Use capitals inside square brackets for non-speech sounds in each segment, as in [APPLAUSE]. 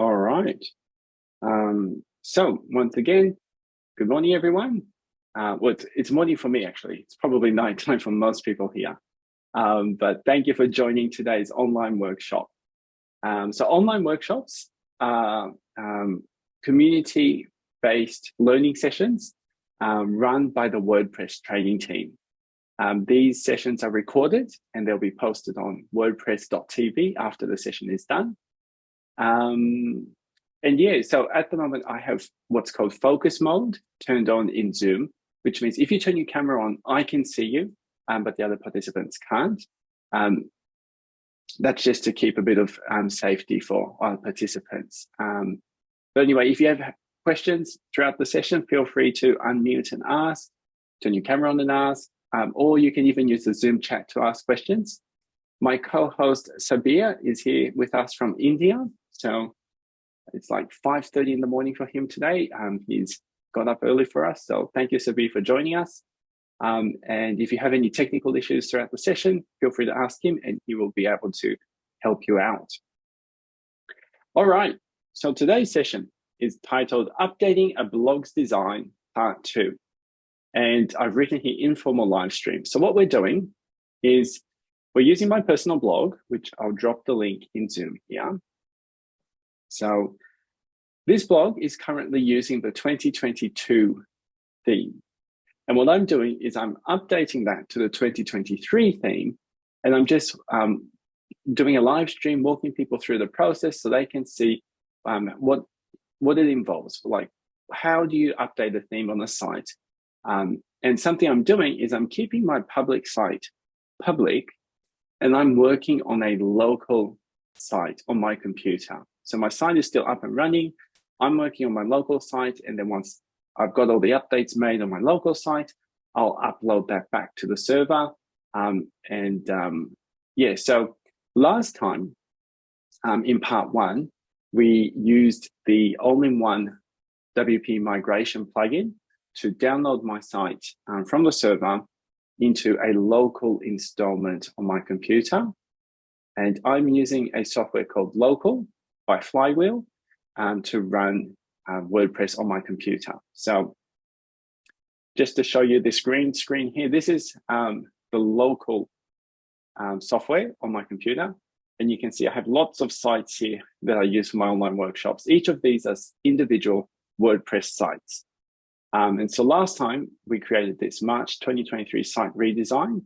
All right. Um, so once again, good morning, everyone. Uh, well, it's, it's, morning for me, actually. It's probably [LAUGHS] nighttime for most people here. Um, but thank you for joining today's online workshop. Um, so online workshops are um, community-based learning sessions um, run by the WordPress training team. Um, these sessions are recorded and they'll be posted on wordpress.tv after the session is done. Um, and yeah, so at the moment I have what's called focus mode turned on in Zoom, which means if you turn your camera on, I can see you, um, but the other participants can't. Um, that's just to keep a bit of um, safety for our participants. Um, but anyway, if you have questions throughout the session, feel free to unmute and ask, turn your camera on and ask, um, or you can even use the Zoom chat to ask questions. My co-host Sabir is here with us from India. So it's like 5.30 in the morning for him today. Um, he's got up early for us. So thank you, Sabir, for joining us. Um, and if you have any technical issues throughout the session, feel free to ask him and he will be able to help you out. All right, so today's session is titled Updating a Blog's Design, Part 2 and I've written here informal live stream. So what we're doing is we're using my personal blog, which I'll drop the link in Zoom here. So this blog is currently using the 2022 theme. And what I'm doing is I'm updating that to the 2023 theme. And I'm just um, doing a live stream, walking people through the process so they can see um, what, what it involves. Like, how do you update a theme on the site? Um, and something I'm doing is I'm keeping my public site public and I'm working on a local site on my computer. So my site is still up and running. I'm working on my local site. And then once I've got all the updates made on my local site, I'll upload that back to the server. Um, and um, yeah, so last time um, in part one, we used the all-in-one WP migration plugin to download my site um, from the server into a local installment on my computer. And I'm using a software called Local by Flywheel um, to run uh, WordPress on my computer. So just to show you this green screen here, this is um, the local um, software on my computer. And you can see I have lots of sites here that I use for my online workshops. Each of these are individual WordPress sites. Um, and so last time we created this March 2023 site redesign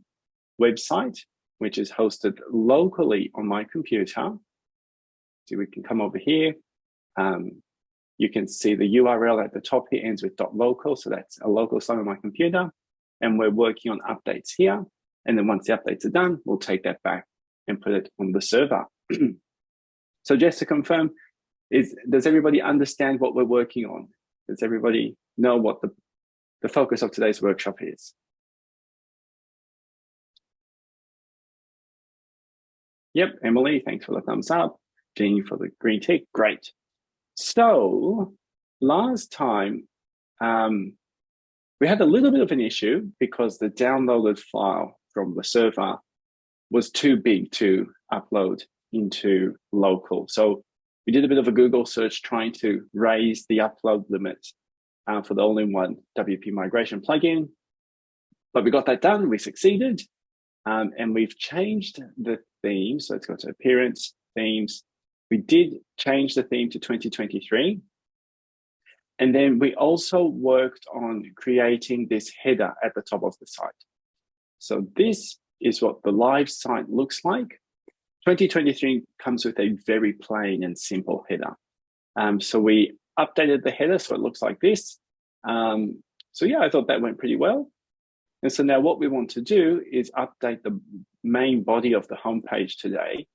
website, which is hosted locally on my computer. So we can come over here. Um, you can see the URL at the top here ends with .local. So that's a local site on my computer. And we're working on updates here. And then once the updates are done, we'll take that back and put it on the server. [CLEARS THROAT] so just to confirm, is does everybody understand what we're working on? Does everybody know what the, the focus of today's workshop is? Yep, Emily, thanks for the thumbs up. For the green tick, great. So last time, um, we had a little bit of an issue because the downloaded file from the server was too big to upload into local. So we did a bit of a Google search trying to raise the upload limit uh, for the all-in-one WP migration plugin. But we got that done, we succeeded. Um, and we've changed the theme. So let's go to appearance, themes. We did change the theme to 2023. And then we also worked on creating this header at the top of the site. So this is what the live site looks like. 2023 comes with a very plain and simple header. Um, so we updated the header so it looks like this. Um, so yeah, I thought that went pretty well. And so now what we want to do is update the main body of the homepage today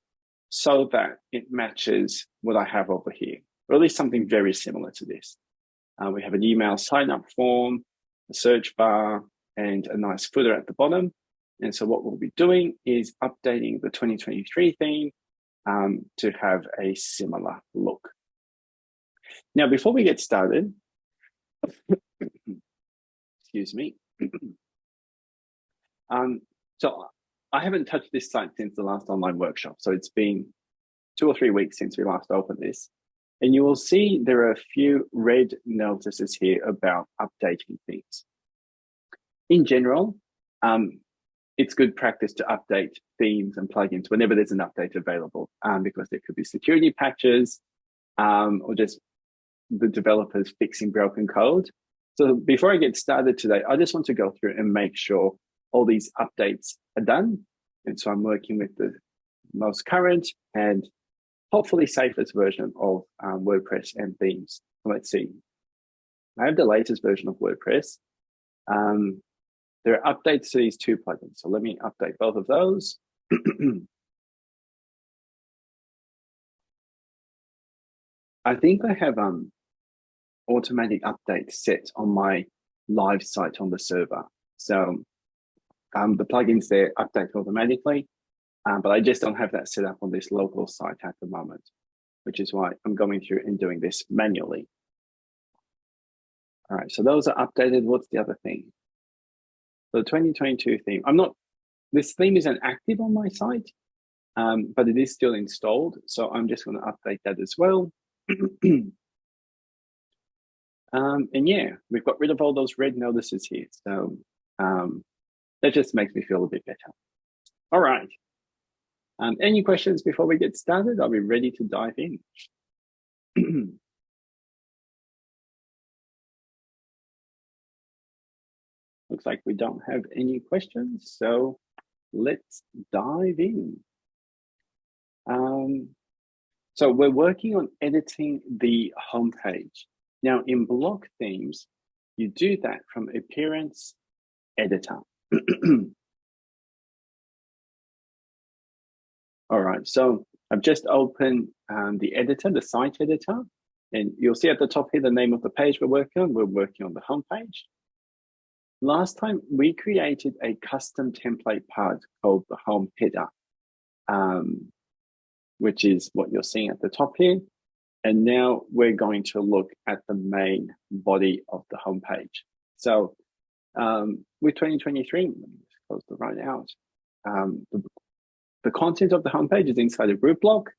so that it matches what I have over here, or at least something very similar to this. Uh, we have an email sign up form, a search bar, and a nice footer at the bottom. And so what we'll be doing is updating the 2023 theme um, to have a similar look. Now, before we get started, [COUGHS] excuse me. [COUGHS] um, so I haven't touched this site since the last online workshop. So it's been two or three weeks since we last opened this. And you will see there are a few red notices here about updating things. In general, um, it's good practice to update themes and plugins whenever there's an update available um, because there could be security patches um, or just the developers fixing broken code. So before I get started today, I just want to go through and make sure all these updates are done. And so I'm working with the most current and hopefully safest version of um, WordPress and themes. Let's see. I have the latest version of WordPress. Um, there are updates to these two plugins. So let me update both of those. [CLEARS THROAT] I think I have um, automatic updates set on my live site on the server. So um, the plugins there update automatically, um, but I just don't have that set up on this local site at the moment, which is why I'm going through and doing this manually. All right, so those are updated. What's the other thing? the 2022 theme, I'm not, this theme isn't active on my site, um, but it is still installed. So I'm just going to update that as well. [CLEARS THROAT] um, and yeah, we've got rid of all those red notices here. So um, that just makes me feel a bit better. All right. Um, any questions before we get started? I'll be ready to dive in. [CLEARS THROAT] Looks like we don't have any questions, so let's dive in. Um, so we're working on editing the homepage. Now in block themes, you do that from appearance editor. All right, so I've just opened um, the editor, the site editor, and you'll see at the top here the name of the page we're working on. We're working on the homepage. Last time we created a custom template part called the home header, um, which is what you're seeing at the top here. And now we're going to look at the main body of the homepage. So um, with 2023, let me close the right out. Um, the, the content of the homepage is inside a group block,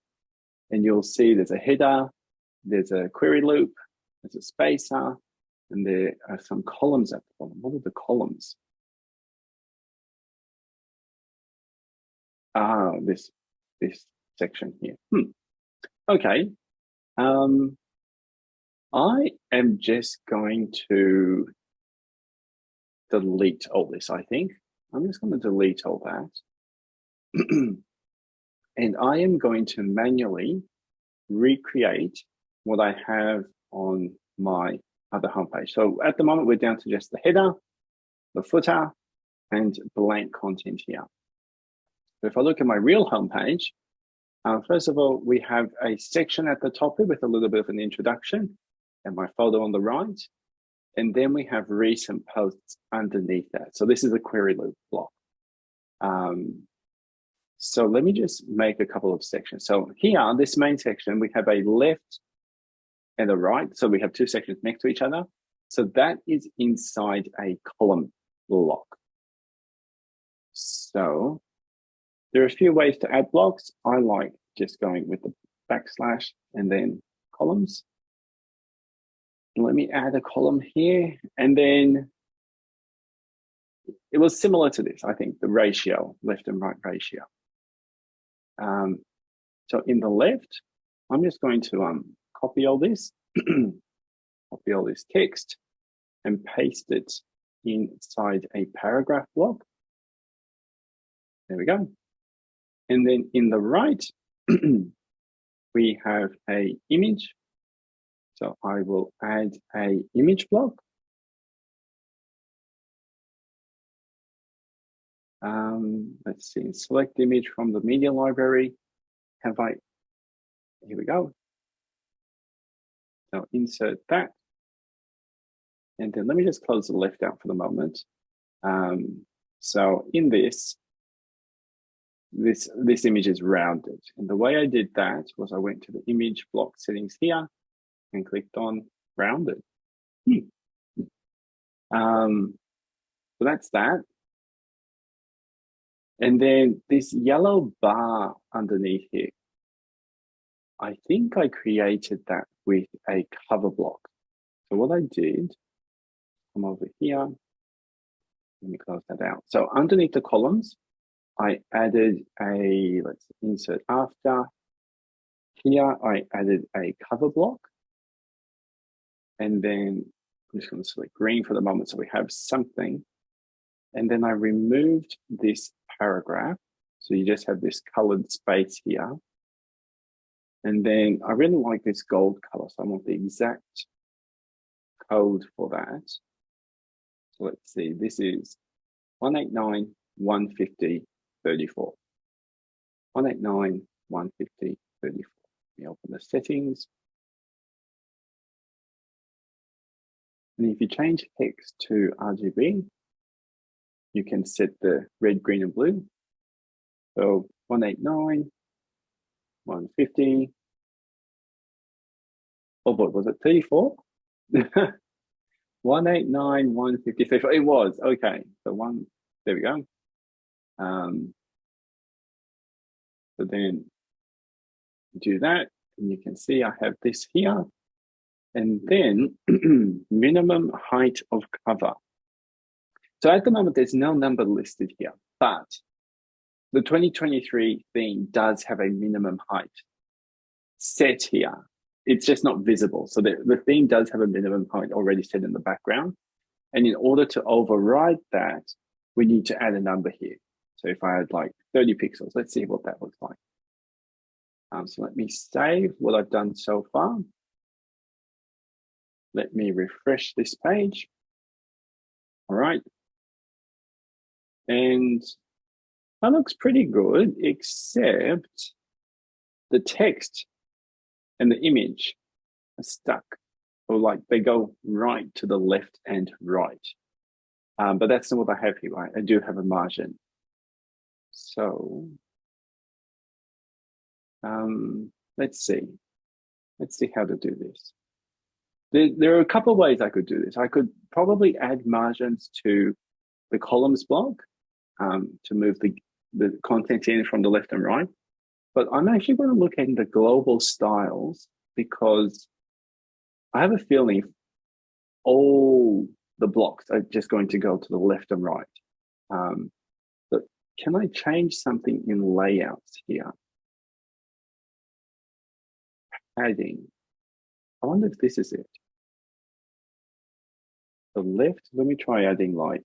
and you'll see there's a header, there's a query loop, there's a spacer, and there are some columns at the bottom. What are the columns? Ah, this this section here. Hmm. Okay. Um, I am just going to delete all this, I think. I'm just going to delete all that. [CLEARS THROAT] and I am going to manually recreate what I have on my other homepage. So at the moment, we're down to just the header, the footer, and blank content here. So if I look at my real homepage, uh, first of all, we have a section at the top here with a little bit of an introduction and my photo on the right. And then we have recent posts underneath that. So this is a query loop block. Um, so let me just make a couple of sections. So here, this main section, we have a left and a right. So we have two sections next to each other. So that is inside a column block. So there are a few ways to add blocks. I like just going with the backslash and then columns. Let me add a column here. And then it was similar to this, I think, the ratio, left and right ratio. Um, so in the left, I'm just going to um, copy all this, [CLEARS THROAT] copy all this text and paste it inside a paragraph block. There we go. And then in the right, [CLEARS THROAT] we have a image. So I will add a image block. Um, let's see, select image from the media library. Have I, here we go. Now insert that. And then let me just close the left out for the moment. Um, so in this, this, this image is rounded. And the way I did that was I went to the image block settings here and clicked on rounded. Hmm. Um, so that's that. And then this yellow bar underneath here, I think I created that with a cover block. So what I did, come over here, let me close that out. So underneath the columns, I added a, let's insert after. Here I added a cover block. And then I'm just going to select green for the moment so we have something. And then I removed this paragraph. So you just have this colored space here. And then I really like this gold color. So I want the exact code for that. So let's see, this is 189, 150, 34. 189, 150, 34. We open the settings. And if you change hex to RGB, you can set the red, green, and blue. So 189, 150. Oh boy, was it 34? [LAUGHS] 189, 150, It was, okay. So one, there we go. Um, so then do that, and you can see I have this here. And then [CLEARS THROAT] minimum height of cover. So at the moment, there's no number listed here, but the 2023 theme does have a minimum height set here. It's just not visible. So the, the theme does have a minimum height already set in the background. And in order to override that, we need to add a number here. So if I had like 30 pixels, let's see what that looks like. Um, so let me save what I've done so far. Let me refresh this page. All right. And that looks pretty good, except the text and the image are stuck or like they go right to the left and right. Um, but that's not what I have here, right? I do have a margin. So um, let's see. Let's see how to do this. There, there, are a couple of ways I could do this. I could probably add margins to the columns block um, to move the, the content in from the left and right. But I'm actually going to look at the global styles because I have a feeling all the blocks are just going to go to the left and right. Um, but can I change something in layouts here? Padding. I wonder if this is it. The left, let me try adding like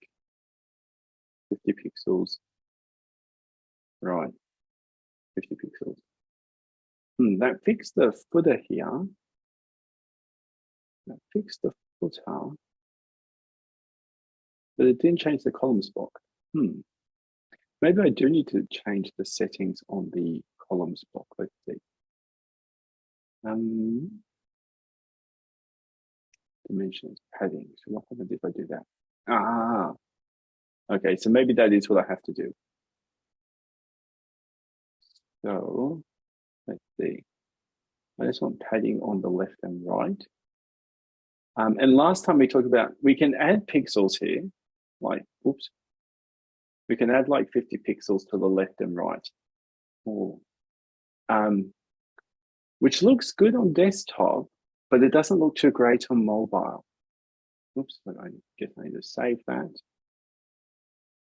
50 pixels. Right, 50 pixels. Hmm, that fixed the footer here. That fixed the footer. But it didn't change the columns block. Hmm. Maybe I do need to change the settings on the columns block. Let's see. Um, dimensions, padding. So what happens if I do that? Ah, okay. So maybe that is what I have to do. So let's see. I just want padding on the left and right. Um, and last time we talked about, we can add pixels here, like, oops. We can add like 50 pixels to the left and right. Or, um, which looks good on desktop, but it doesn't look too great on mobile. Oops, but I I need to save that.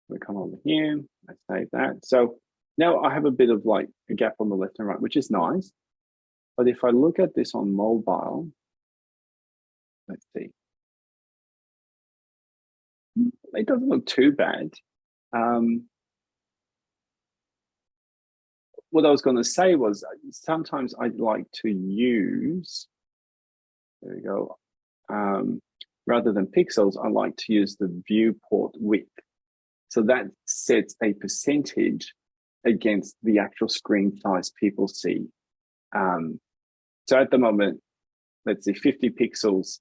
We come over here, I save that. So now I have a bit of like a gap on the left and right, which is nice. But if I look at this on mobile, let's see. It doesn't look too bad. Um, what I was going to say was uh, sometimes I'd like to use, there we go, um, rather than pixels, I like to use the viewport width. So that sets a percentage against the actual screen size people see. Um, so at the moment, let's say 50 pixels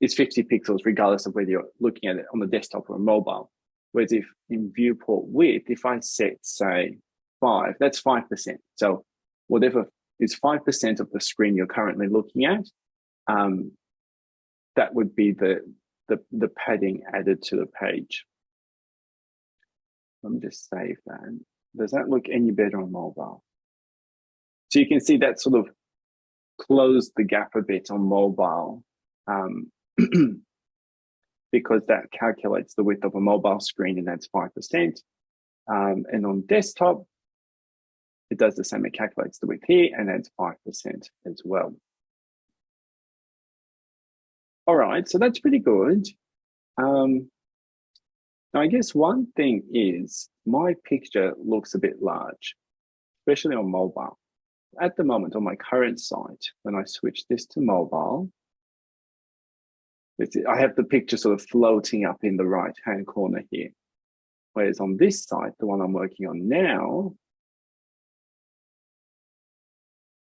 is 50 pixels regardless of whether you're looking at it on the desktop or mobile. Whereas if in viewport width, if I set, say, five, that's 5%. So whatever is 5% of the screen you're currently looking at, um, that would be the, the, the padding added to the page. Let me just save that. Does that look any better on mobile? So you can see that sort of closed the gap a bit on mobile um, [CLEARS THROAT] because that calculates the width of a mobile screen and that's 5%. Um, and on desktop, it does the same, it calculates the width here and adds 5% as well. All right, so that's pretty good. Um, now, I guess one thing is my picture looks a bit large, especially on mobile. At the moment on my current site, when I switch this to mobile, I have the picture sort of floating up in the right hand corner here. Whereas on this site, the one I'm working on now,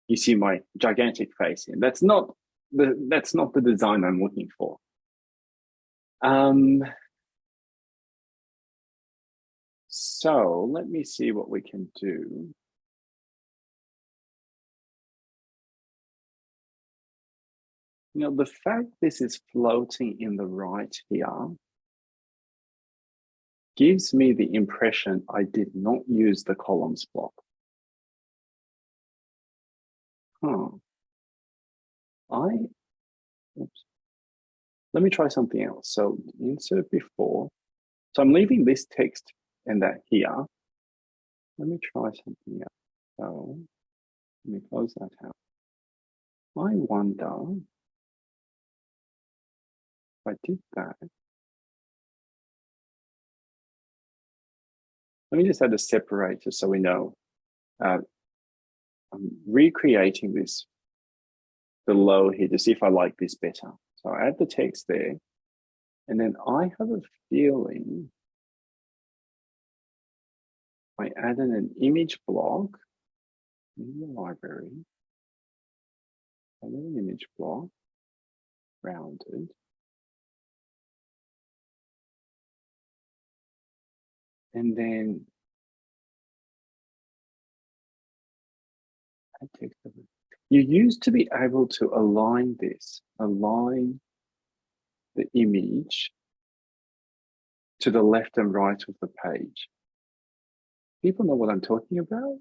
you see my gigantic face here. That's not the that's not the design I'm looking for. Um, so let me see what we can do. You know, the fact this is floating in the right here gives me the impression I did not use the columns block. Huh. I, oops. Let me try something else. So insert before. So I'm leaving this text and that here. Let me try something else. So let me close that out. I wonder if I did that. Let me just add a separator so we know. Uh, I'm recreating this below here to see if I like this better. So I add the text there. And then I have a feeling I add in an image block in the library. Add an image block, rounded. And then add text you used to be able to align this, align the image to the left and right of the page. People know what I'm talking about?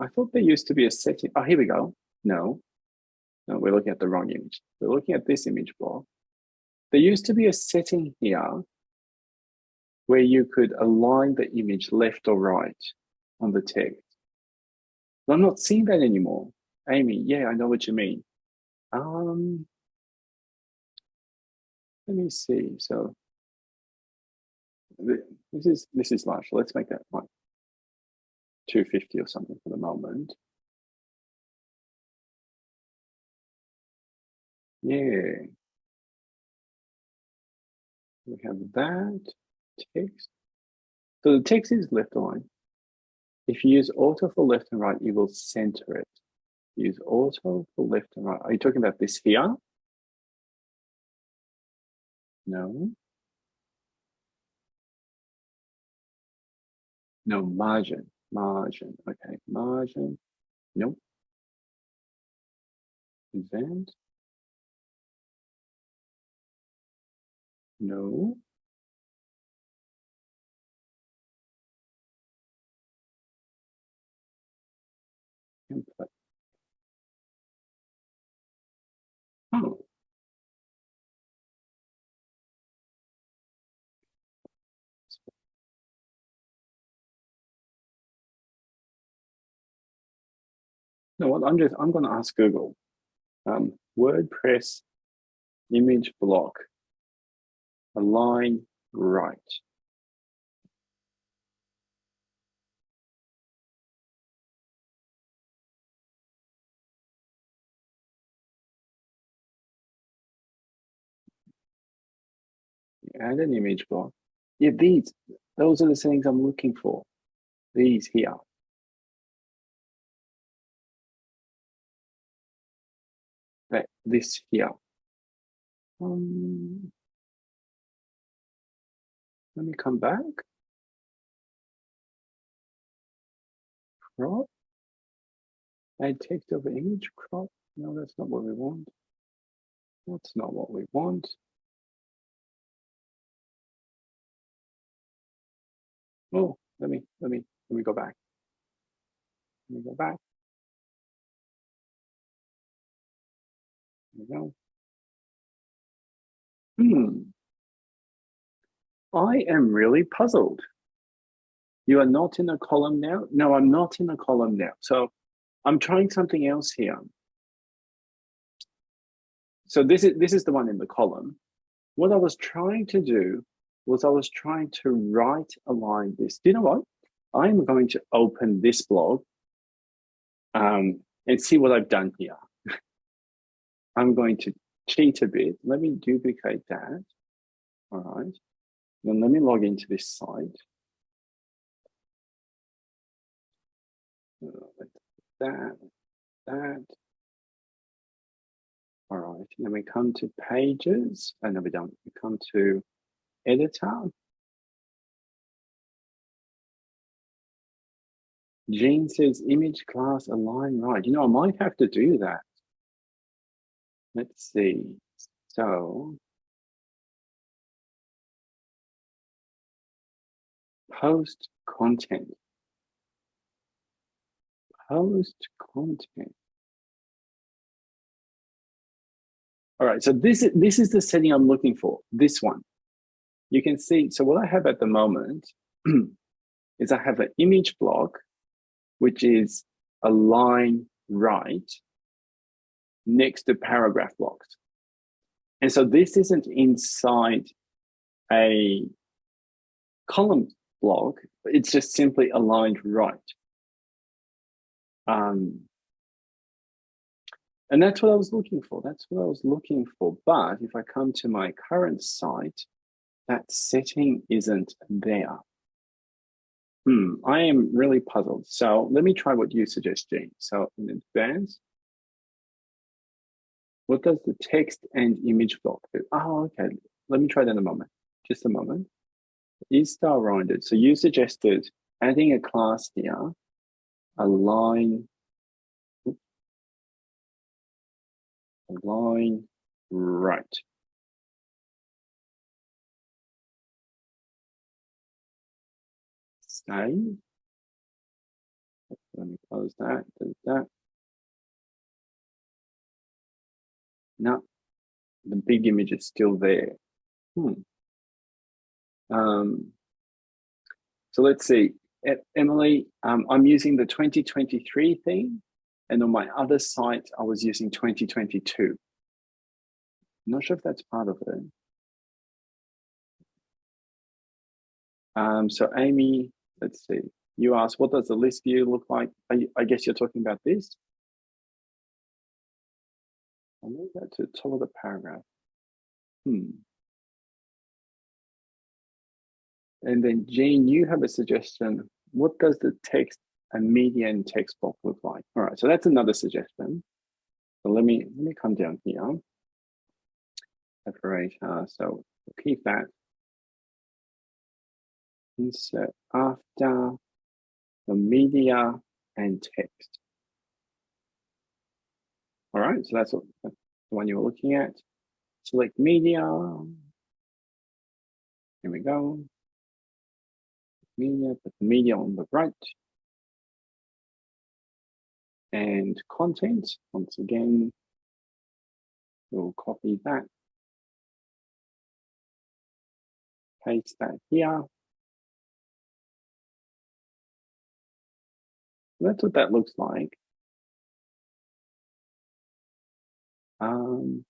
I thought there used to be a setting. Oh, here we go. No, no, we're looking at the wrong image. We're looking at this image block. There used to be a setting here where you could align the image left or right on the text. I'm not seeing that anymore. Amy, yeah, I know what you mean. Um, let me see. So this is this is large. Let's make that like 250 or something for the moment. Yeah. We have that text. So the text is left aligned. If you use auto for left and right, you will center it use auto for left and right. Are you talking about this here? No. No, margin, margin. Okay, margin. Nope. Event. No. Template. Oh. No, what I'm just I'm going to ask Google. Um, WordPress image block align right. Add an image block. Yeah, these, those are the things I'm looking for. These here. That, this here. Um, let me come back. Crop. Add text over image crop. No, that's not what we want. That's not what we want. Oh, let me, let me, let me go back. Let me go back. we go. Hmm. I am really puzzled. You are not in a column now? No, I'm not in a column now. So I'm trying something else here. So this is, this is the one in the column. What I was trying to do was I was trying to right align this. Do you know what? I'm going to open this blog um, and see what I've done here. [LAUGHS] I'm going to cheat a bit. Let me duplicate that. All right. Then let me log into this site. Uh, that, that. All right. Then we come to pages. and then we don't. We come to editor. Jean says image class align right. You know, I might have to do that. Let's see. So post content. Post content. All right, so this is, this is the setting I'm looking for, this one. You can see, so what I have at the moment [CLEARS THROAT] is I have an image block, which is a line right next to paragraph blocks. And so this isn't inside a column block, it's just simply aligned right. Um, and that's what I was looking for. That's what I was looking for. But if I come to my current site, that setting isn't there. Hmm, I am really puzzled. So let me try what you suggest, Jane. So in advance, what does the text and image block do? Oh, okay. Let me try that in a moment. Just a moment. Is style rounded? So you suggested adding a class here, a line, a line right. Save. Let me close that, do that. No, the big image is still there. Hmm. Um, so let's see, Emily, um, I'm using the 2023 theme, and on my other site, I was using 2022. I'm not sure if that's part of it. Um, so Amy, let's see, you asked, what does the list view look like? I, guess you're talking about this. I'll move that to the top of the paragraph. Hmm. And then Jean, you have a suggestion. What does the text and media and text block look like? All right, so that's another suggestion. So let me let me come down here. Separator. So we'll keep that. Insert after the media and text. All right, so that's, what, that's the one you were looking at. Select media. Here we go media, put the media on the right. And content, once again, we'll copy that. Paste that here. That's what that looks like. Um,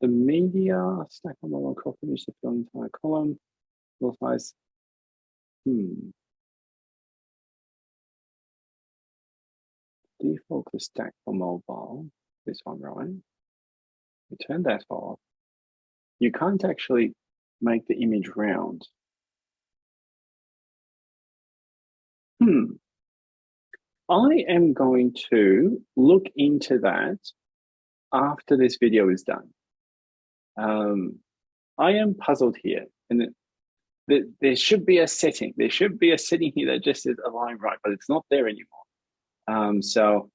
the media stack on the copy is the entire column. Full size Hmm. Default to stack for mobile, this one, right? We turn that off. You can't actually make the image round. Hmm. I am going to look into that after this video is done. Um, I am puzzled here, and there, there should be a setting. There should be a setting here that just is align right, but it's not there anymore. Um, so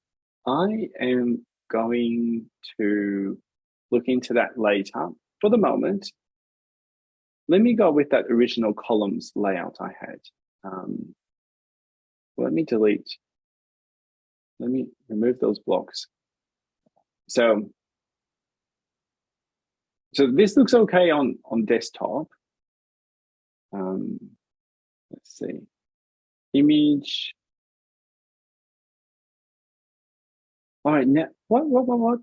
I am going to look into that later. For the moment, let me go with that original columns layout I had. Um, let me delete, let me remove those blocks. So so this looks okay on, on desktop. Um, let's see, image. All right, now, what, what, what, what?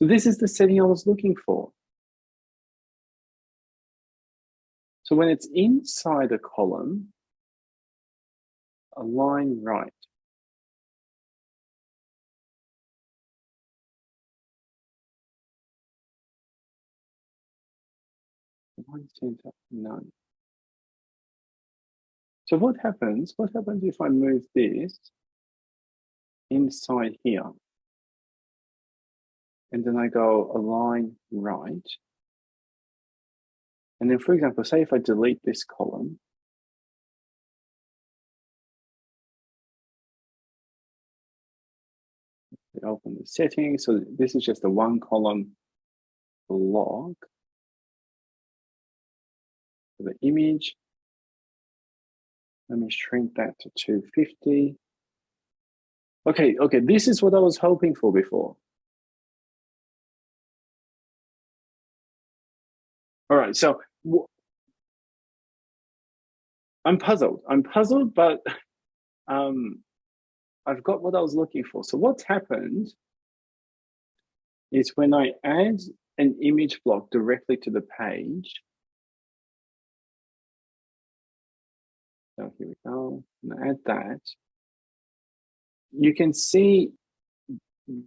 So this is the setting I was looking for. So when it's inside a column, align right. Center, none. So what happens? What happens if I move this inside here? And then I go align right. And then, for example, say if I delete this column, open the settings. So this is just a one column block the image. Let me shrink that to 250. Okay, okay, this is what I was hoping for before. All right, so I'm puzzled. I'm puzzled, but um, I've got what I was looking for. So what's happened is when I add an image block directly to the page, So here we go, and add that. You can see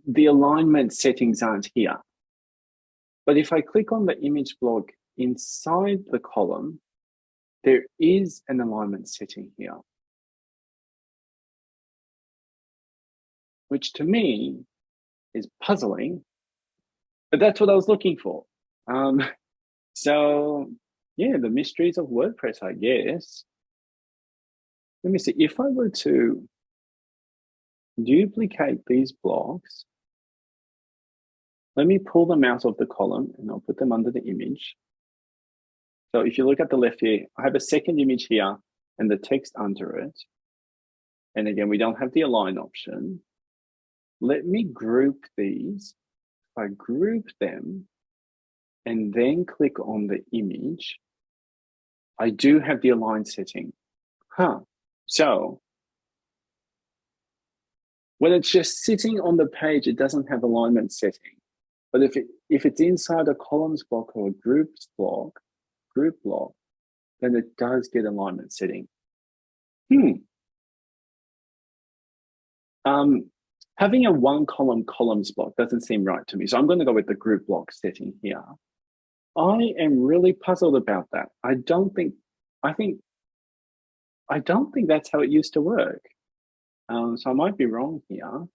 the alignment settings aren't here. But if I click on the image block inside the column, there is an alignment setting here. Which to me is puzzling, but that's what I was looking for. Um, [LAUGHS] so yeah, the mysteries of WordPress, I guess let me see, if I were to duplicate these blocks, let me pull them out of the column and I'll put them under the image. So if you look at the left here, I have a second image here and the text under it. And again, we don't have the align option. Let me group these. If I group them and then click on the image, I do have the align setting. Huh, so when it's just sitting on the page, it doesn't have alignment setting. But if it if it's inside a columns block or a groups block, group block, then it does get alignment setting. Hmm. Um, having a one column columns block doesn't seem right to me. So I'm going to go with the group block setting here. I am really puzzled about that. I don't think, I think I don't think that's how it used to work. Um, so I might be wrong here.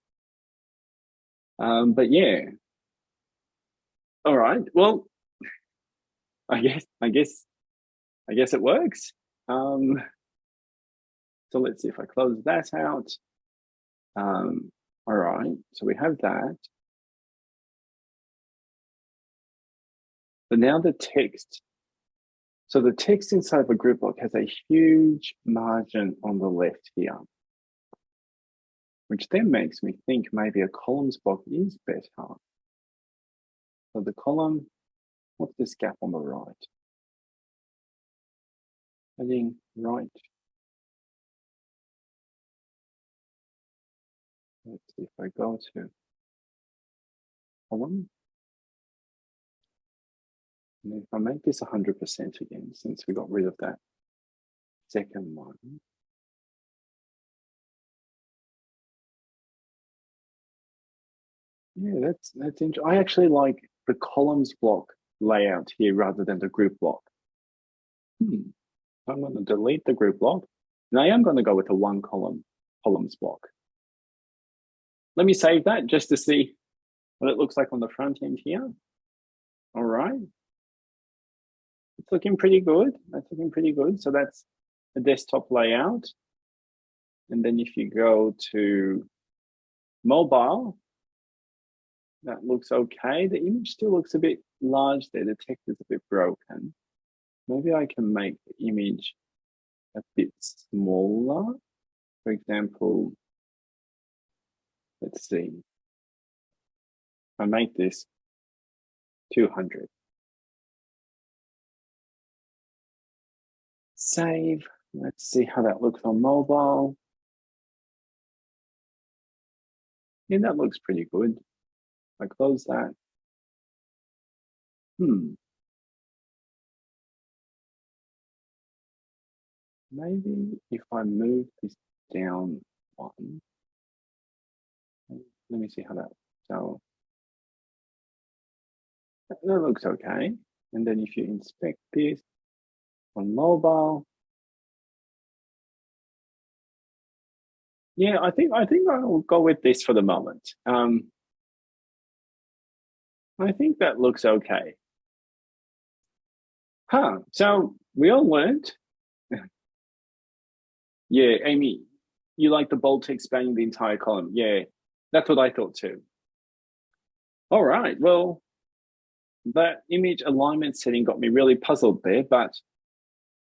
Um, but yeah. All right. Well, I guess, I guess, I guess it works. Um, so let's see if I close that out. Um, all right. So we have that. But now the text so the text inside of a group block has a huge margin on the left here, which then makes me think maybe a columns block is better. So the column, what's this gap on the right? Heading right. Let's see if I go to column, and if I make this 100% again, since we got rid of that second one, yeah, that's that's interesting. I actually like the columns block layout here rather than the group block. Hmm. I'm going to delete the group block. And I am going to go with a one column columns block. Let me save that just to see what it looks like on the front end here. All right looking pretty good. That's looking pretty good. So that's the desktop layout. And then if you go to mobile, that looks okay. The image still looks a bit large there. The text is a bit broken. Maybe I can make the image a bit smaller. For example, let's see. I make this 200. Save. Let's see how that looks on mobile. Yeah, that looks pretty good. I close that. Hmm. Maybe if I move this down one, let me see how that, so that looks okay. And then if you inspect this on mobile, yeah, I think I think I'll go with this for the moment. Um, I think that looks okay. Huh, so we all learned. [LAUGHS] yeah, Amy, you like the bold text spanning the entire column. Yeah, that's what I thought too. All right, well, that image alignment setting got me really puzzled there, but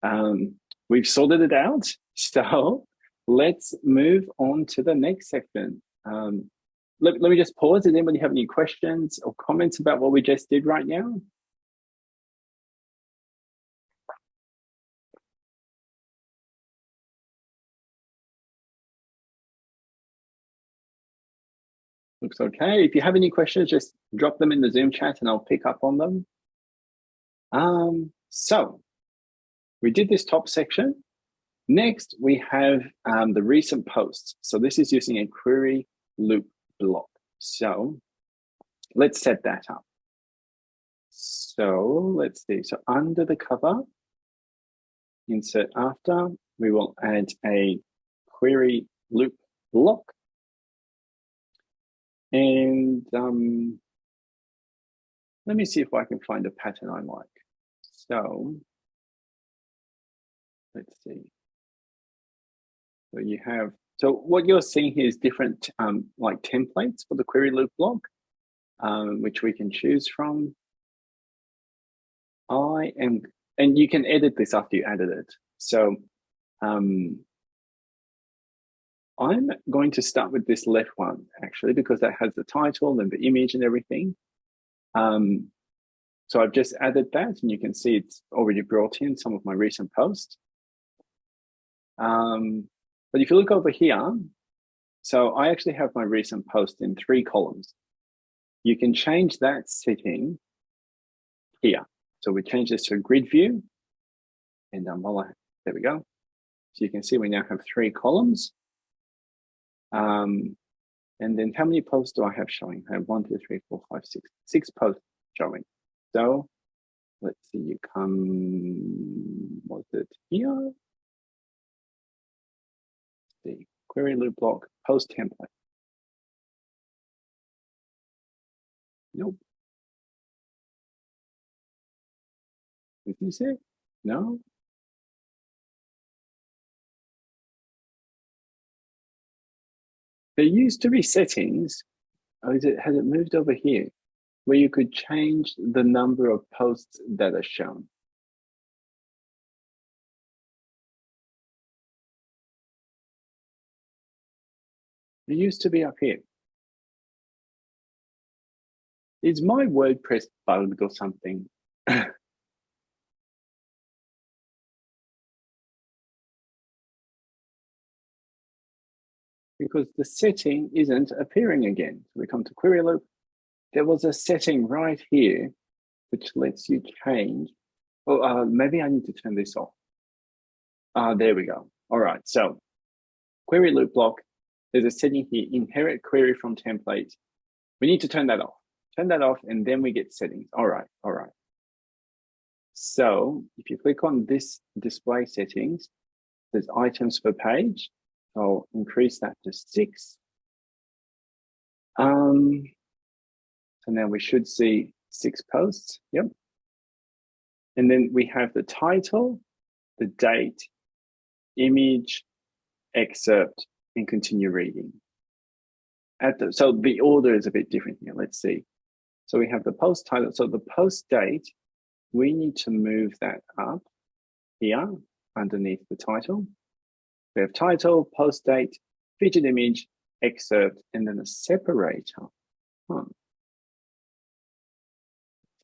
um, we've sorted it out. [LAUGHS] So let's move on to the next section. Um, let, let me just pause. Does anybody have any questions or comments about what we just did right now? Looks okay. If you have any questions, just drop them in the Zoom chat and I'll pick up on them. Um, so we did this top section. Next, we have um, the recent posts. So this is using a query loop block. So let's set that up. So let's see. So under the cover, insert after, we will add a query loop block. And um, let me see if I can find a pattern I like. So let's see. So you have, so what you're seeing here is different um, like templates for the query loop block, um, which we can choose from. I am, and you can edit this after you added it. So um, I'm going to start with this left one actually, because that has the title and the image and everything. Um, so I've just added that and you can see it's already brought in some of my recent posts. Um, but if you look over here, so I actually have my recent post in three columns. You can change that setting here. So we change this to grid view and um, there we go. So you can see we now have three columns. Um, and then how many posts do I have showing? I have one, two, three, four, five, six, six posts showing. So let's see, you come, was it here? The query loop block post template. Nope. Is this it? No? There used to be settings, or is it, has it moved over here, where you could change the number of posts that are shown. It used to be up here. Is my WordPress bugged or something? [LAUGHS] because the setting isn't appearing again. So we come to query loop. There was a setting right here which lets you change. Oh, uh, maybe I need to turn this off. Uh, there we go. All right, so query loop block, there's a setting here, inherit query from template. We need to turn that off. Turn that off and then we get settings. All right, all right. So if you click on this display settings, there's items per page. I'll increase that to six. Um, so now we should see six posts. Yep. And then we have the title, the date, image, excerpt, and continue reading. At the, so the order is a bit different here. Let's see. So we have the post title. So the post date, we need to move that up here underneath the title. We have title, post date, featured image, excerpt, and then a separator. Huh.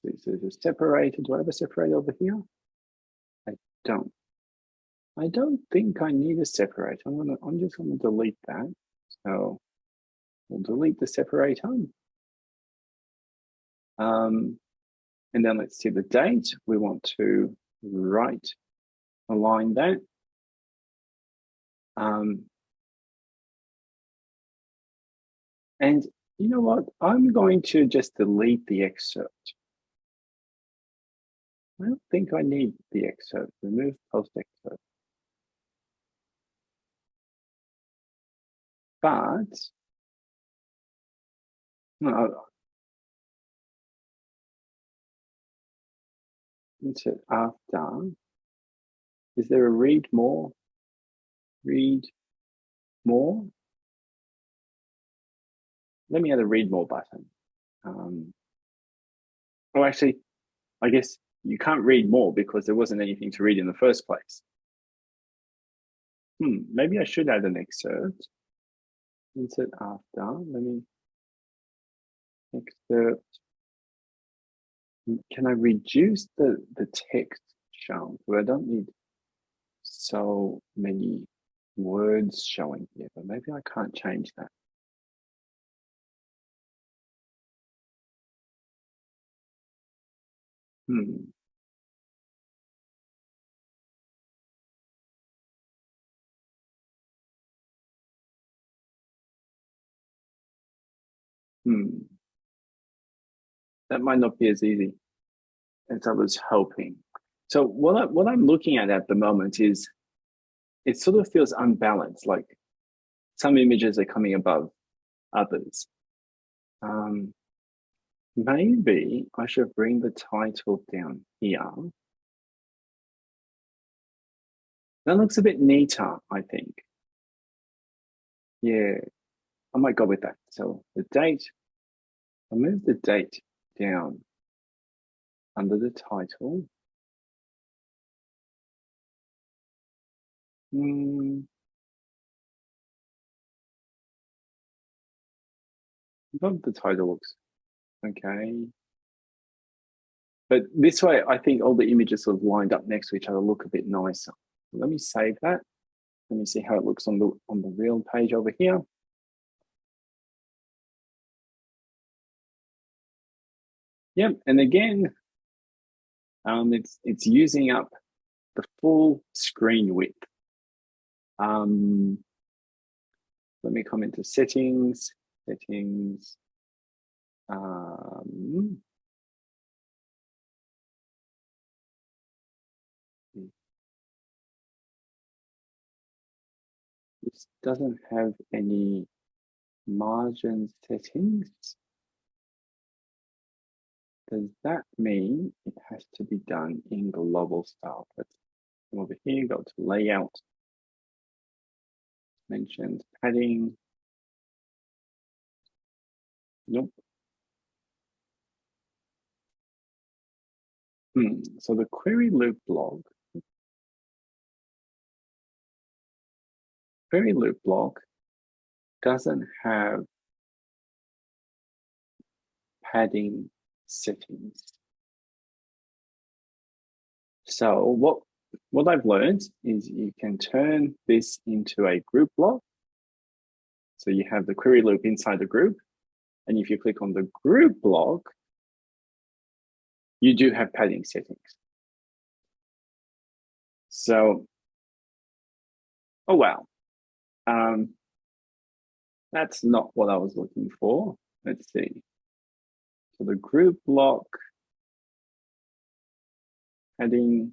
So there's a separator. Do I have a separator over here? I don't. I don't think I need a separator. I'm gonna, I'm just gonna delete that. So we'll delete the separator. Um, and then let's see the date. We want to right align that. Um, and you know what? I'm going to just delete the excerpt. I don't think I need the excerpt. Remove post excerpt. But no, insert after. Is there a read more? Read more? Let me add a read more button. Um, oh, actually, I guess you can't read more because there wasn't anything to read in the first place. Hmm, maybe I should add an excerpt. Insert after. Let me excerpt can I reduce the, the text shown? So I don't need so many words showing here, but maybe I can't change that. Hmm. Hmm that might not be as easy as I was hoping. So what, I, what I'm looking at at the moment is it sort of feels unbalanced, like some images are coming above others. Um, maybe I should bring the title down here. That looks a bit neater, I think. Yeah, I might go with that. So the date, I'll move the date down under the title. Mm. Above the title looks okay. But this way, I think all the images sort of lined up next to each other look a bit nicer. Let me save that. Let me see how it looks on the on the real page over here. Yep, and again, um, it's it's using up the full screen width. Um, let me come into settings, settings. Um, this doesn't have any margin settings. Does that mean it has to be done in global style? Let's come over here, go to layout, mentions padding. Nope. Hmm. So the query loop block, query loop block doesn't have padding settings. So what, what I've learned is you can turn this into a group block. So you have the query loop inside the group. And if you click on the group block, you do have padding settings. So, oh wow. Um, that's not what I was looking for. Let's see. So the group block heading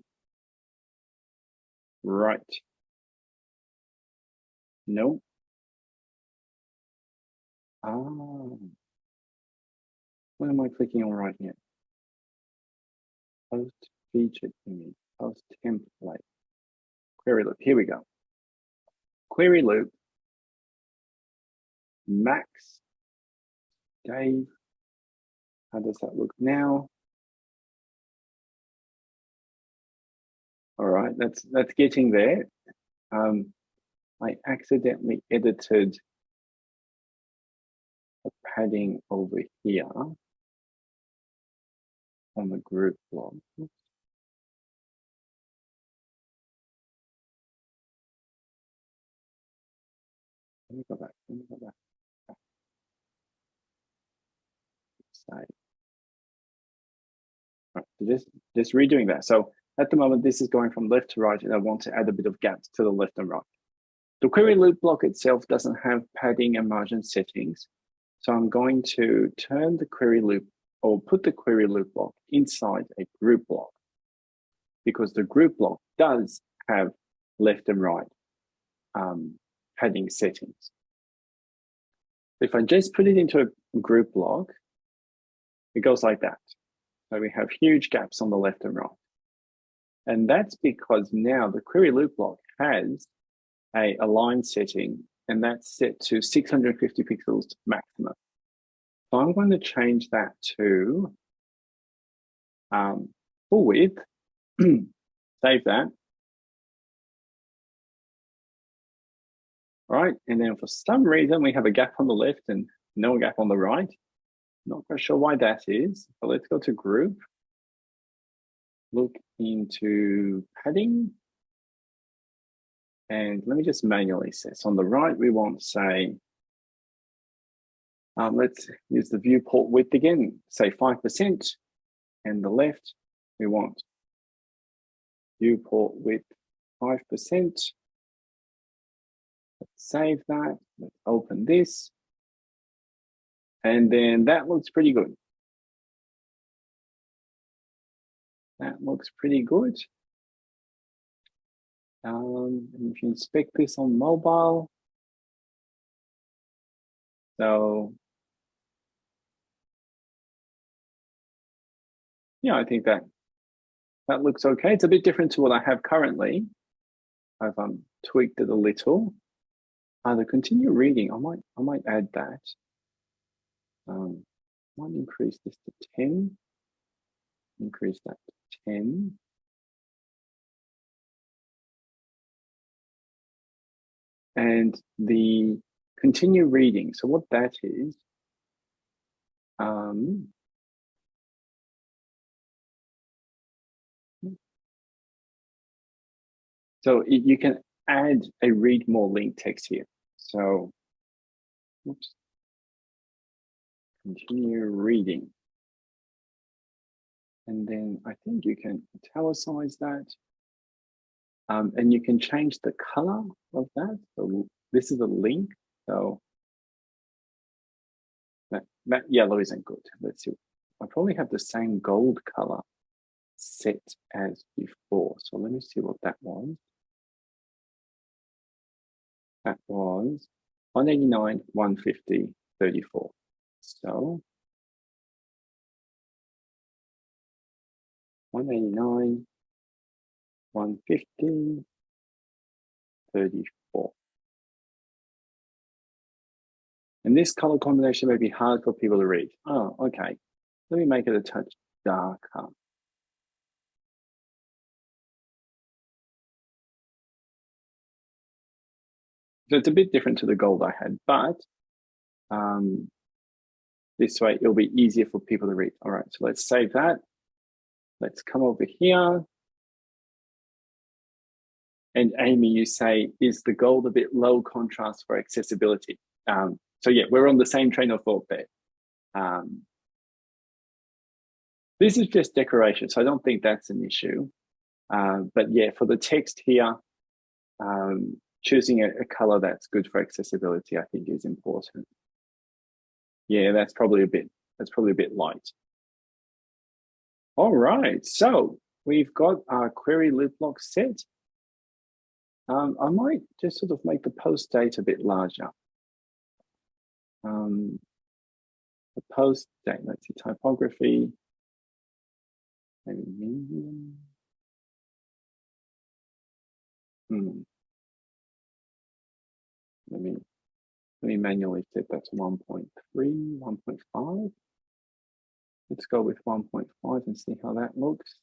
right. No. Ah. What am I clicking on right here? Post featured image, post template, query loop. Here we go. Query loop, Max, Dave, how does that look now? All right, that's that's getting there. Um, I accidentally edited a padding over here on the group block. Let me go back. Let me go back. back. Side. Right, just, just redoing that. So at the moment, this is going from left to right, and I want to add a bit of gaps to the left and right. The query loop block itself doesn't have padding and margin settings. So I'm going to turn the query loop or put the query loop block inside a group block because the group block does have left and right um, padding settings. If I just put it into a group block, it goes like that. So we have huge gaps on the left and right. And that's because now the query loop block has a align setting and that's set to 650 pixels maximum. So I'm going to change that to um, full width, [CLEARS THROAT] save that. All right, and then for some reason we have a gap on the left and no gap on the right. Not quite sure why that is, but let's go to group. Look into padding. And let me just manually set. So on the right, we want, to say, um, let's use the viewport width again, say 5%. And the left, we want viewport width 5%. Let's save that. Let's open this. And then that looks pretty good. That looks pretty good. Um, if you inspect this on mobile, so yeah, I think that that looks okay. It's a bit different to what I have currently. I've um, tweaked it a little. The continue reading, I might I might add that. Um, might increase this to 10. Increase that to 10. And the continue reading. So what that is, um, so you can add a read more link text here. So, oops, continue reading. And then I think you can italicize that. Um, and you can change the color of that. So this is a link. So that, that yellow isn't good. Let's see. I probably have the same gold color set as before. So let me see what that was. That was 189, 150, 34. So 189, 150, 34. And this color combination may be hard for people to read. Oh, okay. Let me make it a touch darker. So it's a bit different to the gold I had, but um, this way it'll be easier for people to read. All right, so let's save that. Let's come over here. And Amy, you say, is the gold a bit low contrast for accessibility? Um, so yeah, we're on the same train of thought there. Um, this is just decoration, so I don't think that's an issue. Uh, but yeah, for the text here, um, choosing a, a color that's good for accessibility, I think is important. Yeah, that's probably a bit, that's probably a bit light. All right, so we've got our query loop block set. Um, I might just sort of make the post date a bit larger. Um, the post date, let's see, typography, maybe medium. Hmm. Let me let me manually set that to 1.3, 1.5. Let's go with 1.5 and see how that looks.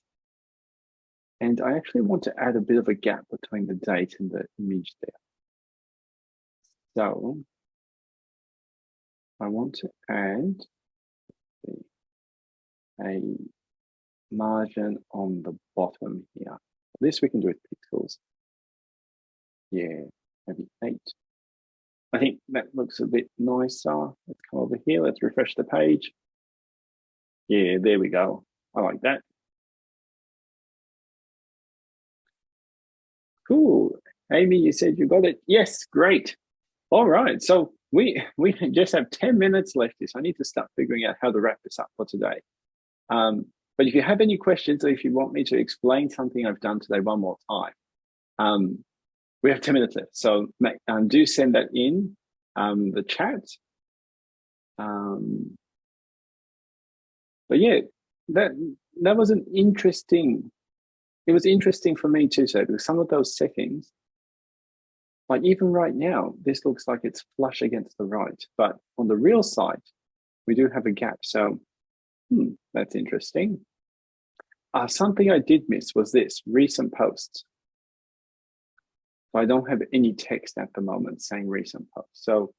And I actually want to add a bit of a gap between the date and the image there. So I want to add a margin on the bottom here. This we can do with pixels. Yeah, maybe eight. I think that looks a bit nicer. Let's come over here. Let's refresh the page. Yeah, there we go. I like that. Cool. Amy, you said you got it. Yes, great. All right. So we we [LAUGHS] just have 10 minutes left. So I need to start figuring out how to wrap this up for today. Um, but if you have any questions or if you want me to explain something I've done today one more time, um, we have 10 minutes left. So um, do send that in um, the chat. Um, but yeah, that that was an interesting, it was interesting for me too, so because some of those settings, like even right now, this looks like it's flush against the right, but on the real side, we do have a gap. So hmm, that's interesting. Uh, something I did miss was this, recent posts. So I don't have any text at the moment saying recent posts. So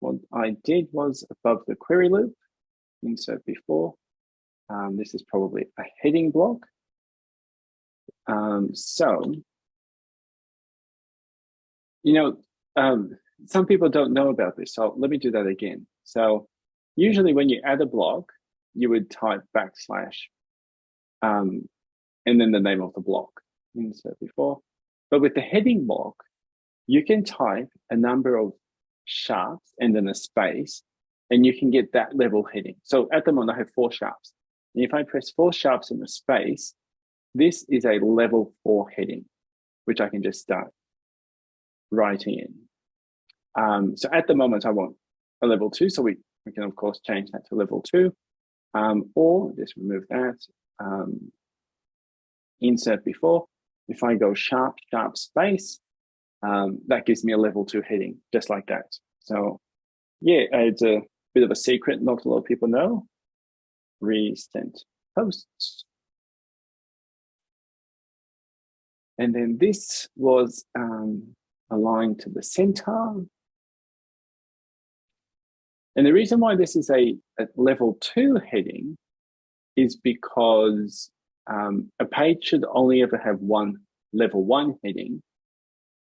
what I did was above the query loop, insert before, um, this is probably a heading block. Um, so, you know, um, some people don't know about this, so let me do that again. So usually when you add a block, you would type backslash um, and then the name of the block, insert before. But with the heading block, you can type a number of sharps and then a space, and you can get that level heading. So at the moment, I have four sharps. And if I press four sharps in a space, this is a level four heading, which I can just start writing in. Um, so at the moment, I want a level two. So we, we can, of course, change that to level two. Um, or just remove that, um, insert before. If I go sharp, sharp space, um, that gives me a level two heading, just like that. So yeah, it's a bit of a secret, not a lot of people know recent posts. And then this was um, aligned to the center. And the reason why this is a, a level two heading is because um, a page should only ever have one level one heading.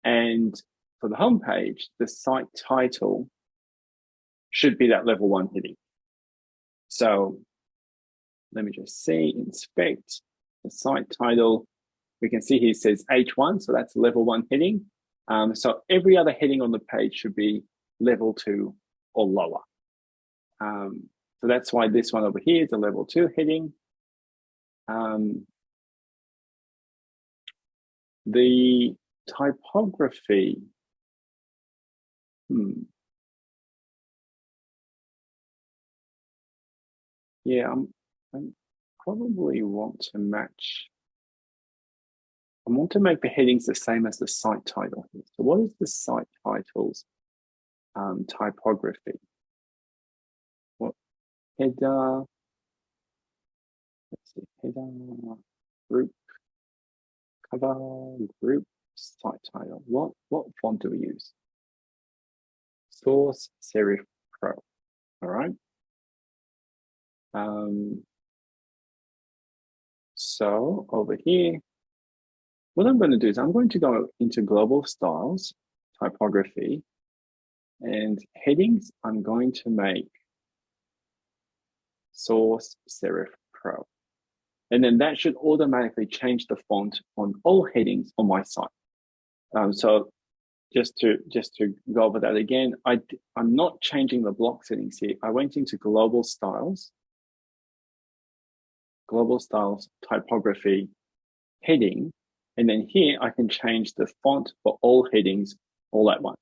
And for the home page, the site title should be that level one heading. So let me just see, inspect the site title. We can see here it says H1, so that's level one heading. Um, so every other heading on the page should be level two or lower. Um, so that's why this one over here is a level two heading. Um, the typography, hmm. Yeah, I'm I probably want to match. I want to make the headings the same as the site title. So what is the site titles um, typography? What header? See, group, cover, group, site title. What what font do we use? Source Serif Pro. All right. Um, so over here, what I'm going to do is I'm going to go into global styles, typography, and headings, I'm going to make source serif pro. And then that should automatically change the font on all headings on my site. Um, so just to just to go over that again, I, I'm not changing the block settings here. I went into global styles global styles typography heading. And then here I can change the font for all headings all at once.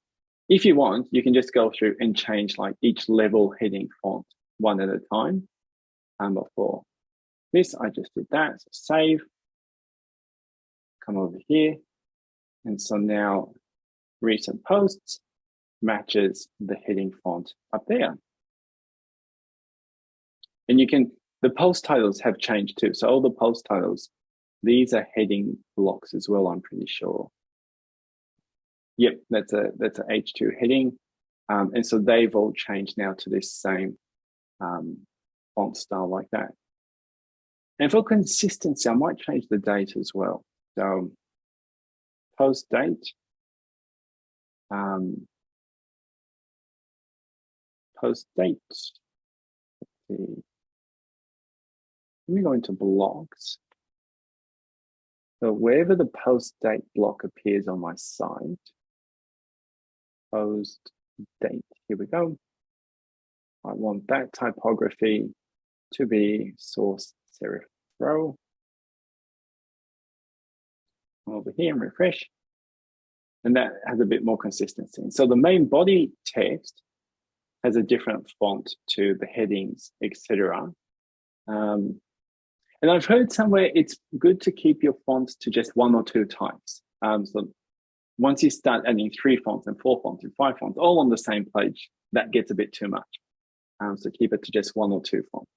If you want, you can just go through and change like each level heading font one at a time. And before this, I just did that. So save, come over here. And so now recent posts matches the heading font up there. And you can the post titles have changed too. So all the post titles, these are heading blocks as well, I'm pretty sure. Yep, that's a that's a H2 heading. Um, and so they've all changed now to this same um, font style like that. And for consistency, I might change the date as well. So post date, um, post date. Let me go into blocks. So wherever the post date block appears on my site, post date, here we go. I want that typography to be source serif pro. Over here and refresh. And that has a bit more consistency. So the main body text has a different font to the headings, etc. Um, and I've heard somewhere it's good to keep your fonts to just one or two types. Um, so once you start adding three fonts and four fonts and five fonts all on the same page, that gets a bit too much. Um, so keep it to just one or two fonts.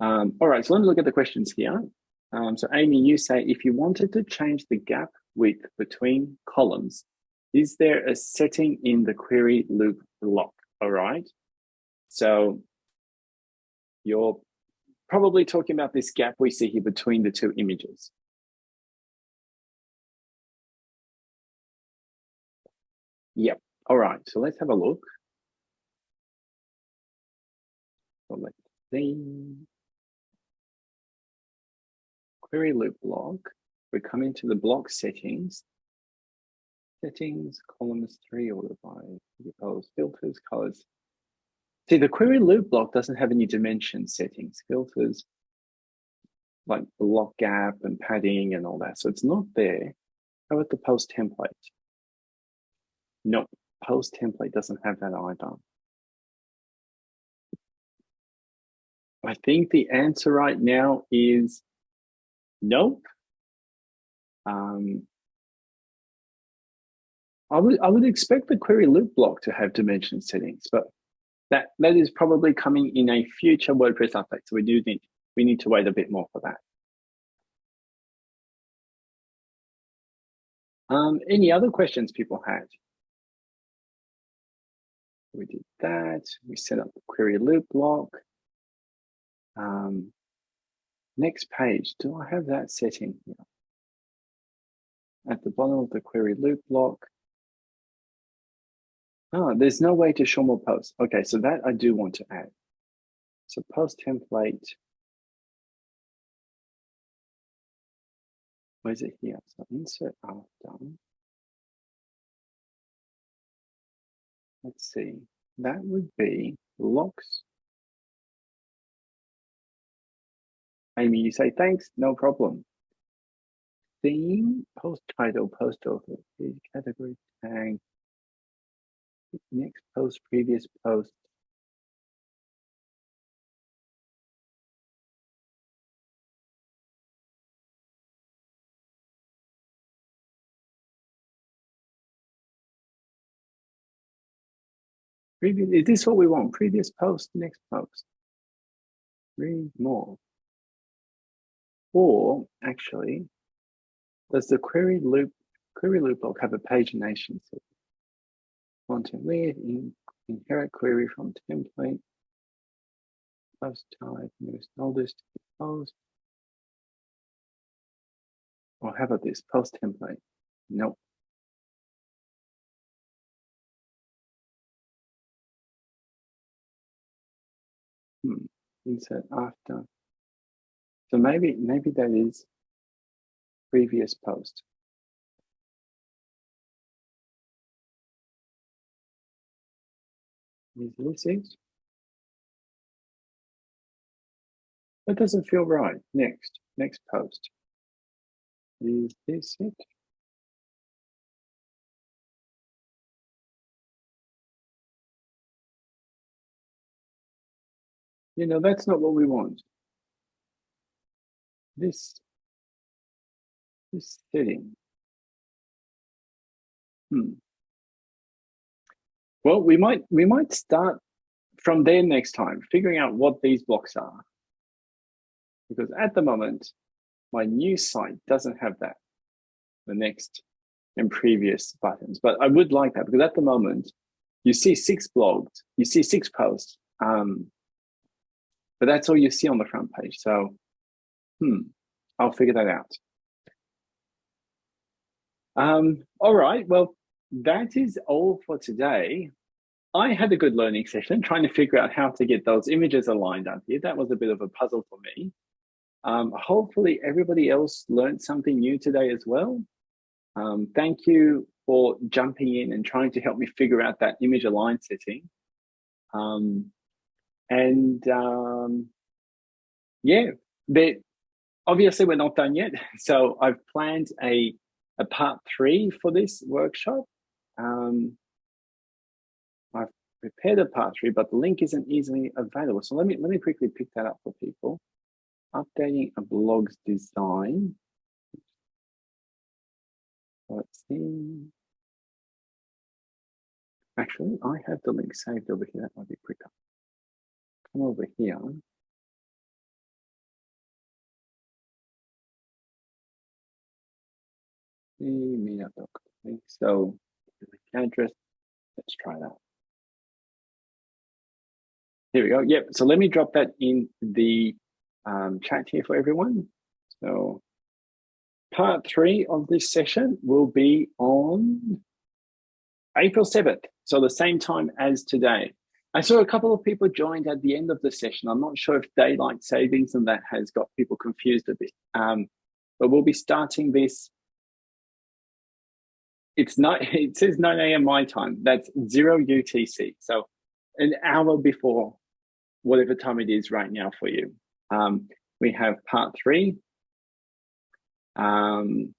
Um, all right, so let me look at the questions here. Um, so Amy, you say if you wanted to change the gap width between columns, is there a setting in the query loop block? All right. So you're probably talking about this gap we see here between the two images. Yep. All right. So let's have a look. So let's see. Query loop block. We come into the block settings. Settings, columns three, order by pose, filters, colors. See, the query loop block doesn't have any dimension settings, filters, like block gap and padding and all that. So it's not there. How about the post template? No, post template doesn't have that either. I think the answer right now is nope. Um, I would I would expect the query loop block to have dimension settings, but that that is probably coming in a future WordPress update. So we do need we need to wait a bit more for that. Um, any other questions people had? We did that. We set up the query loop block. Um, next page, do I have that setting here? At the bottom of the query loop block, Oh, there's no way to show more posts. Okay, so that I do want to add. So post template. Where is it here? So insert after. Let's see. That would be locks. Amy, you say thanks, no problem. Theme, post title, post author, category tag, next post, previous post. Previous, is this what we want? Previous post, next post. Read more. Or actually, does the query loop query loop block have a pagination setting? content lead, in, inherit query from template, post type, newest oldest post. Or how about this post template? Nope. Hmm. Insert after. So maybe maybe that is previous post. Is this it? That doesn't feel right. Next, next post. Is this it? You know, that's not what we want. This, this setting. Hmm. Well, we might we might start from there next time, figuring out what these blocks are. Because at the moment, my new site doesn't have that, the next and previous buttons. But I would like that because at the moment, you see six blogs, you see six posts, um, but that's all you see on the front page. So, hmm, I'll figure that out. Um, all right, well, that is all for today. I had a good learning session trying to figure out how to get those images aligned up here. That was a bit of a puzzle for me. Um, hopefully everybody else learned something new today as well. Um, thank you for jumping in and trying to help me figure out that image align setting. Um, and um, yeah, obviously we're not done yet. [LAUGHS] So I've planned a, a part three for this workshop. Um, I've prepared a part three, but the link isn't easily available. So let me let me quickly pick that up for people. Updating a blog's design. Let's see. Actually, I have the link saved over here. That might be quicker. Come over here. meetup.com. So the address, let's try that. Here we go. Yep. So let me drop that in the um, chat here for everyone. So part three of this session will be on April 7th. So the same time as today. I saw a couple of people joined at the end of the session. I'm not sure if daylight savings and that has got people confused a bit. Um, but we'll be starting this it's not [LAUGHS] it says 9 a.m my time. That's 0 utc so an hour before whatever time it is right now for you. Um, we have part three. Um,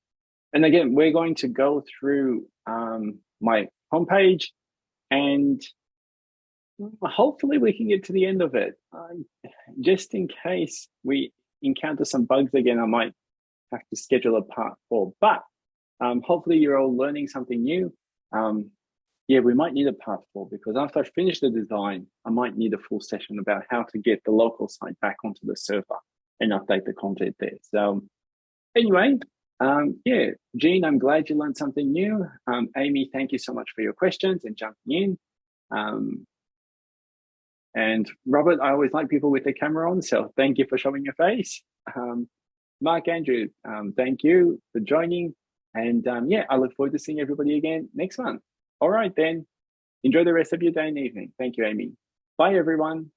and again we're going to go through um, my homepage and hopefully we can get to the end of it. Um, just in case we encounter some bugs again i might have to schedule a part four but um, hopefully you're all learning something new. Um, yeah, we might need a part four because after I finish the design, I might need a full session about how to get the local site back onto the server and update the content there. So anyway, um, yeah, Jean, I'm glad you learned something new. Um, Amy, thank you so much for your questions and jumping in. Um, and Robert, I always like people with their camera on, so thank you for showing your face. Um, Mark Andrew, um, thank you for joining. And um, yeah, I look forward to seeing everybody again next month. All right, then. Enjoy the rest of your day and evening. Thank you, Amy. Bye, everyone.